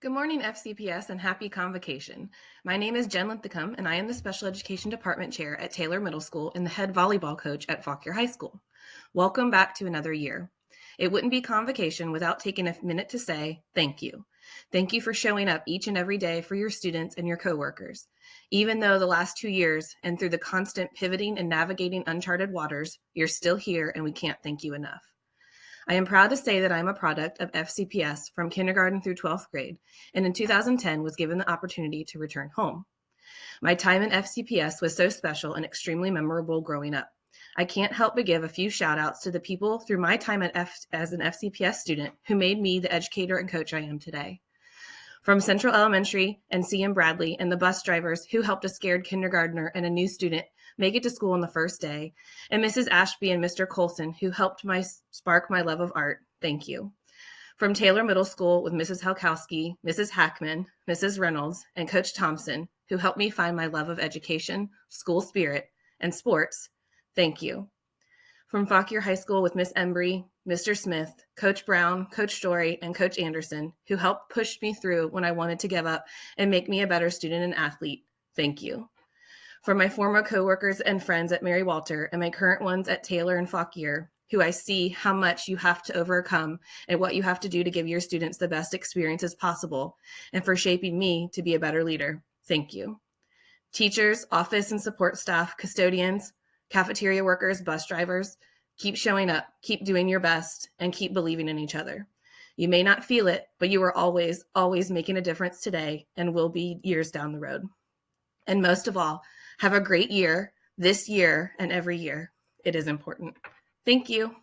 Good morning, FCPS, and happy convocation. My name is Jen Linthicum, and I am the Special Education Department Chair at Taylor Middle School and the head volleyball coach at Fauquier High School. Welcome back to another year. It wouldn't be convocation without taking a minute to say thank you. Thank you for showing up each and every day for your students and your coworkers. Even though the last two years and through the constant pivoting and navigating uncharted waters, you're still here and we can't thank you enough. I am proud to say that I am a product of FCPS from kindergarten through 12th grade, and in 2010 was given the opportunity to return home. My time in FCPS was so special and extremely memorable growing up. I can't help but give a few shout outs to the people through my time at F as an FCPS student who made me the educator and coach I am today. From Central Elementary and CM Bradley and the bus drivers who helped a scared kindergartner and a new student make it to school on the first day, and Mrs. Ashby and Mr. Colson, who helped my spark my love of art. Thank you. From Taylor Middle School with Mrs. Halkowski, Mrs. Hackman, Mrs. Reynolds, and Coach Thompson, who helped me find my love of education, school spirit, and sports. Thank you. From Fauquier High School with Miss Embry, Mr. Smith, Coach Brown, Coach Story, and Coach Anderson, who helped push me through when I wanted to give up and make me a better student and athlete. Thank you from my former coworkers and friends at Mary Walter and my current ones at Taylor and Fauquier, who I see how much you have to overcome and what you have to do to give your students the best experiences possible, and for shaping me to be a better leader. Thank you. Teachers, office and support staff, custodians, cafeteria workers, bus drivers, keep showing up, keep doing your best, and keep believing in each other. You may not feel it, but you are always, always making a difference today and will be years down the road. And most of all, have a great year this year and every year. It is important. Thank you.